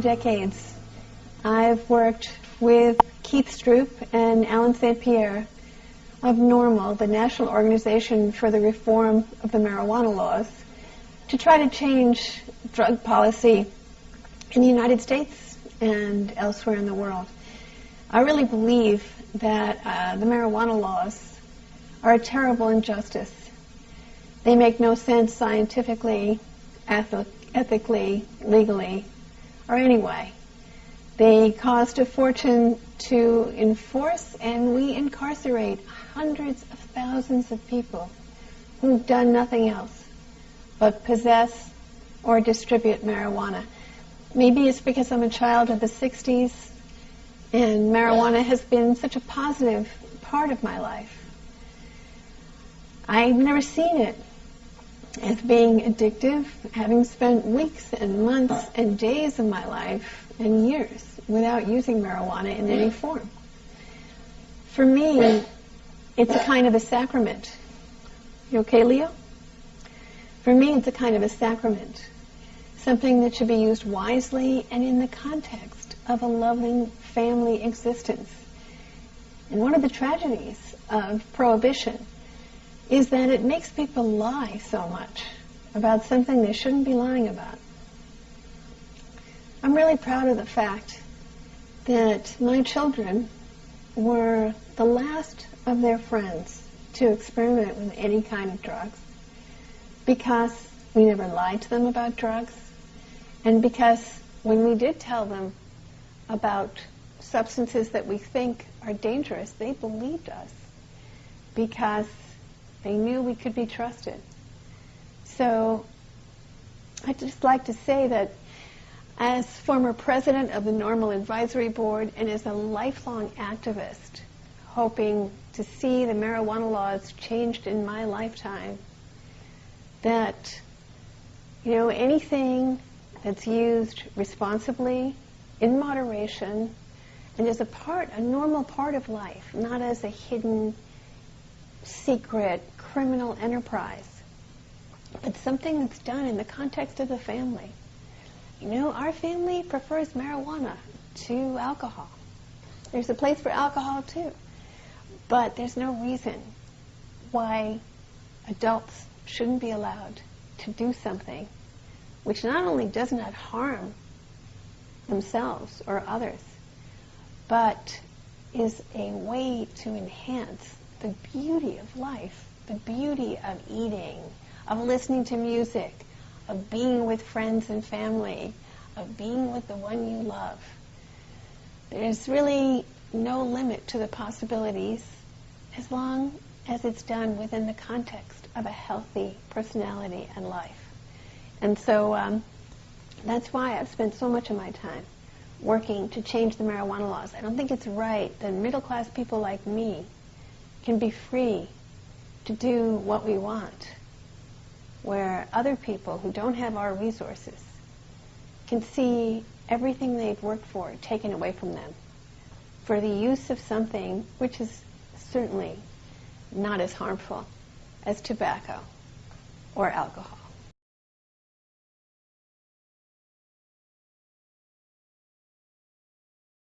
decades, I've worked with Keith Stroup and Allen St. Pierre of NORML, the National Organization for the Reform of the Marijuana Laws, to try to change drug policy in the United States and elsewhere in the world. I really believe that uh, the marijuana laws are a terrible injustice. They make no sense scientifically, ethically, legally, or anyway. They cost a fortune to enforce, and we incarcerate hundreds of thousands of people who've done nothing else but possess or distribute marijuana. Maybe it's because I'm a child of the 60s and marijuana has been such a positive part of my life. I've never seen it as being addictive, having spent weeks and months and days of my life and years without using marijuana in any form. For me, it's a kind of a sacrament. You okay, Leo? For me, it's a kind of a sacrament, something that should be used wisely and in the context of a loving family existence. And one of the tragedies of prohibition is that it makes people lie so much about something they shouldn't be lying about. I'm really proud of the fact that my children were the last of their friends to experiment with any kind of drugs because we never lied to them about drugs and because when we did tell them about substances that we think are dangerous, they believed us because they knew we could be trusted. So I'd just like to say that as former president of the NORML Advisory Board and as a lifelong activist, hoping to see the marijuana laws changed in my lifetime, that, you know, anything that's used responsibly, in moderation, and as a part, a normal part of life, not as a hidden secret criminal enterprise, but something that's done in the context of the family. You know, our family prefers marijuana to alcohol. There's a place for alcohol too, but there's no reason why adults shouldn't be allowed to do something which not only does not harm themselves or others, but is a way to enhance the beauty of life, the beauty of eating, of listening to music, of being with friends and family, of being with the one you love. There's really no limit to the possibilities as long as it's done within the context of a healthy personality and life. And so um, that's why I've spent so much of my time working to change the marijuana laws. I don't think it's right that middle class people like me can be free to do what we want, where other people who don't have our resources can see everything they've worked for taken away from them for the use of something which is certainly not as harmful as tobacco or alcohol.